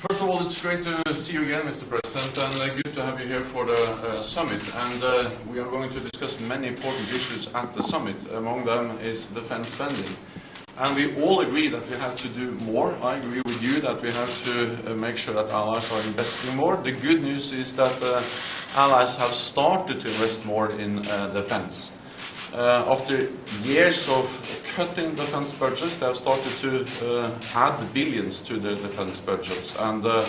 First of all, it's great to see you again, Mr. President, and uh, good to have you here for the uh, summit. And uh, we are going to discuss many important issues at the summit. Among them is defense spending. And we all agree that we have to do more. I agree with you that we have to uh, make sure that allies are investing more. The good news is that uh, allies have started to invest more in uh, defense. Uh, after years of cutting defense budgets, they have started to uh, add billions to the defense budgets. And uh,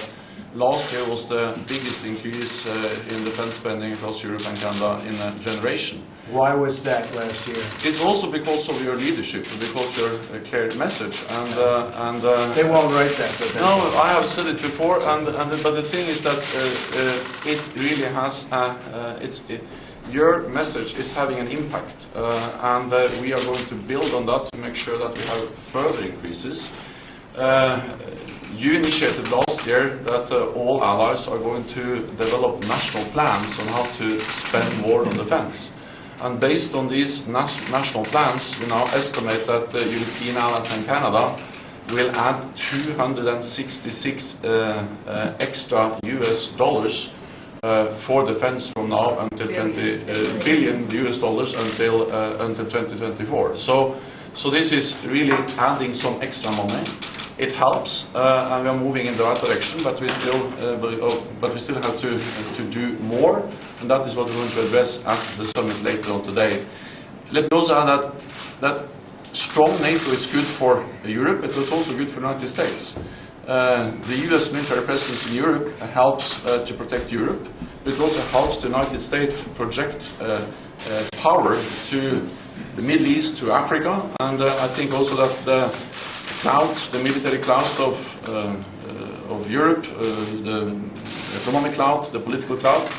last year was the biggest increase uh, in defense spending across Europe and Canada in a generation. Why was that last year? It's also because of your leadership, because your uh, clear message. And, uh, and uh, They won't write that, but no, I have said it before, and, and but the thing is that uh, uh, it really has uh, uh, it's it, your message is having an impact, uh, and we are going to build on that to make sure that we have further increases. Uh, you initiated last year that uh, all allies are going to develop national plans on how to spend more on defense. And based on these national plans, we now estimate that the European allies and Canada will add 266 uh, uh, extra US dollars uh, for defense from now until 20 uh, billion US dollars until uh, until 2024. So, so this is really adding some extra money. It helps, uh, and we are moving in the right direction, but we still, uh, but, oh, but we still have to to do more, and that is what we're going to address at the summit later on today. Let me also add that that strong NATO is good for Europe, but it's also good for the United States. Uh, the US military presence in Europe helps uh, to protect Europe, but it also helps the United States project uh, power to the Middle East, to Africa, and I think also that the cloud, the military cloud of, uh, of Europe, the economic cloud, the political cloud,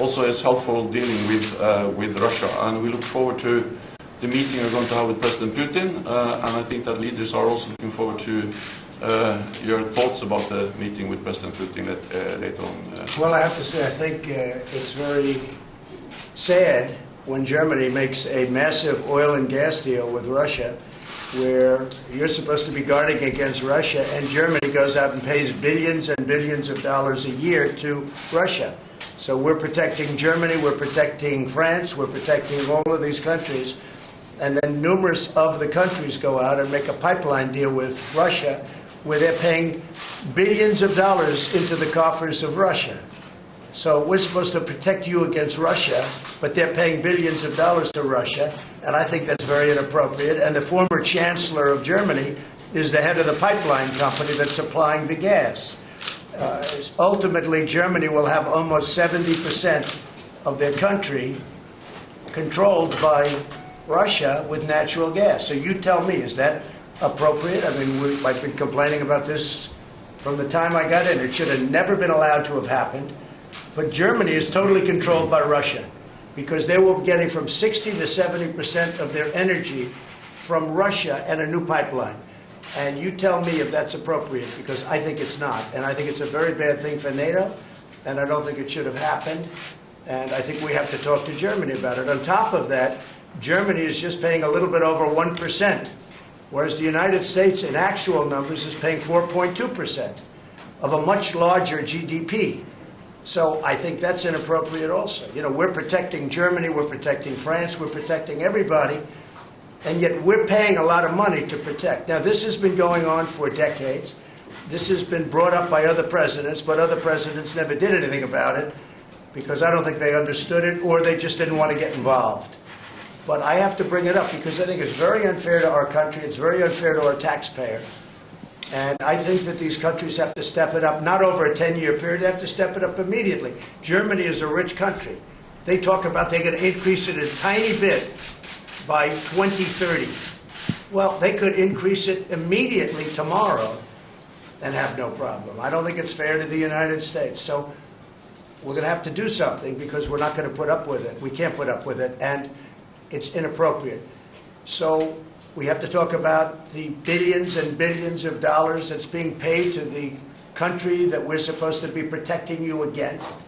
also is helpful dealing with, uh, with Russia. And we look forward to the meeting we're going to have with President Putin, uh, and I think that leaders are also looking forward to your thoughts about the meeting with President Putin let, uh, later on. Uh, Well, I have to say, I think uh, it's very sad when Germany makes a massive oil and gas deal with Russia, where you're supposed to be guarding against Russia, and Germany goes out and pays billions and billions of dollars a year to Russia. So we're protecting Germany, we're protecting France, we're protecting all of these countries. And then numerous of the countries go out and make a pipeline deal with Russia where they're paying billions of dollars into the coffers of Russia. So we're supposed to protect you against Russia, but they're paying billions of dollars to Russia, and I think that's very inappropriate. And the former chancellor of Germany is the head of the pipeline company that's supplying the gas. Uh, ultimately, Germany will have almost 70% of their country controlled by Russia with natural gas. So you tell me, is that appropriate? I mean, we, I've been complaining about this from the time I got in. It should have never been allowed to have happened. But Germany is totally controlled by Russia because they were getting from 60 to 70 percent of their energy from Russia and a new pipeline. And you tell me if that's appropriate because I think it's not. And I think it's a very bad thing for NATO, and I don't think it should have happened. And I think we have to talk to Germany about it. On top of that, Germany is just paying a little bit over 1%, whereas the United States, in actual numbers, is paying 4.2% of a much larger GDP. So I think that's inappropriate also. You know, we're protecting Germany, we're protecting France, we're protecting everybody, and yet we're paying a lot of money to protect. Now, this has been going on for decades. This has been brought up by other presidents, but other presidents never did anything about it because I don't think they understood it or they just didn't want to get involved. But I have to bring it up because I think it's very unfair to our country, it's very unfair to our taxpayer. And I think that these countries have to step it up, not over a 10 year period, they have to step it up immediately. Germany is a rich country. They talk about they're going to increase it a tiny bit by 2030. Well, they could increase it immediately tomorrow and have no problem. I don't think it's fair to the United States. So we're going to have to do something because we're not going to put up with it. We can't put up with it, and it's inappropriate. So we have to talk about the billions and billions of dollars that's being paid to the country that we're supposed to be protecting you against.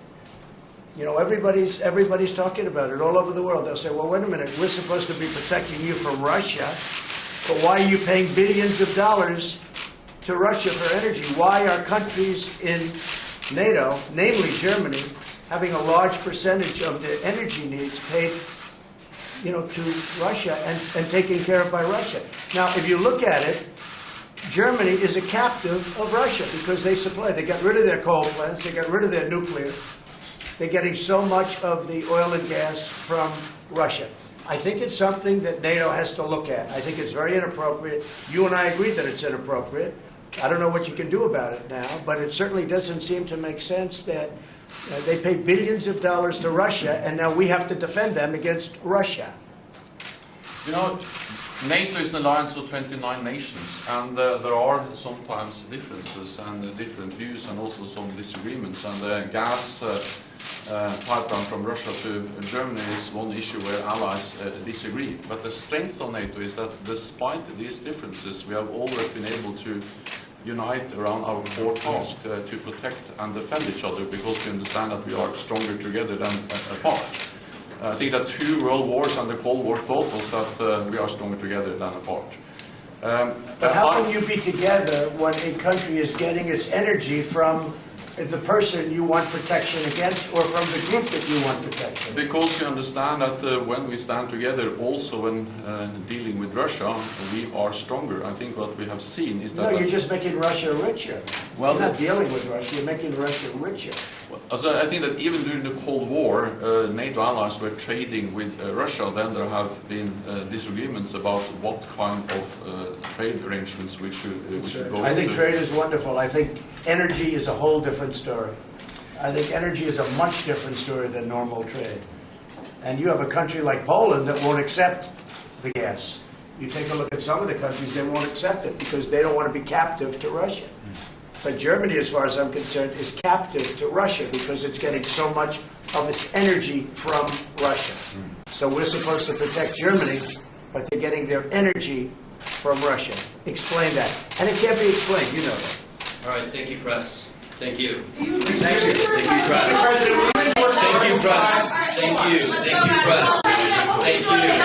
You know, everybody's everybody's talking about it all over the world. They'll say, "Well, wait a minute. We're supposed to be protecting you from Russia, but why are you paying billions of dollars to Russia for energy. Why are countries in NATO, namely Germany, having a large percentage of their energy needs paid, you know, to Russia and, and taken care of by Russia? Now, if you look at it, Germany is a captive of Russia because they supply. They got rid of their coal plants. They got rid of their nuclear. They're getting so much of the oil and gas from Russia. I think it's something that NATO has to look at. I think it's very inappropriate. You and I agree that it's inappropriate. I don't know what you can do about it now, but it certainly doesn't seem to make sense that uh, they pay billions of dollars to Russia and now we have to defend them against Russia. You know, NATO is an alliance of 29 nations, and uh, there are sometimes differences and uh, different views, and also some disagreements. And the gas uh, uh, pipeline from Russia to Germany is one issue where allies uh, disagree. But the strength of NATO is that, despite these differences, we have always been able to unite around our core task uh, to protect and defend each other, because we understand that we are stronger together than uh, apart. I think that two world wars and the Cold War taught us that uh, we are stronger together than apart. Um, But how I- can you be together when a country is getting its energy from the person you want protection against or from the group that you want protection? Because we understand that uh, when we stand together, also when uh, dealing with Russia, we are stronger. I think what we have seen is that... No, you're just making Russia richer. Well, You're not dealing with Russia, you're making Russia richer. Also, I think that even during the Cold War, uh, NATO allies were trading with uh, Russia. Then there have been uh, disagreements about what kind of uh, trade arrangements we should uh, we should go I think trade is wonderful. I think energy is a whole different story. I think energy is a much different story than normal trade. And you have a country like Poland that won't accept the gas. You take a look at some of the countries, they won't accept it because they don't want to be captive to Russia. But Germany, as far as I'm concerned, is captive to Russia because it's getting so much of its energy from Russia. So we're supposed to protect Germany, but they're getting their energy from Russia. Explain that. And it can't be explained, you know that. All right, thank you, press. Thank you. Thank you. Thank you, press. Thank you, press. Thank you, thank you, press.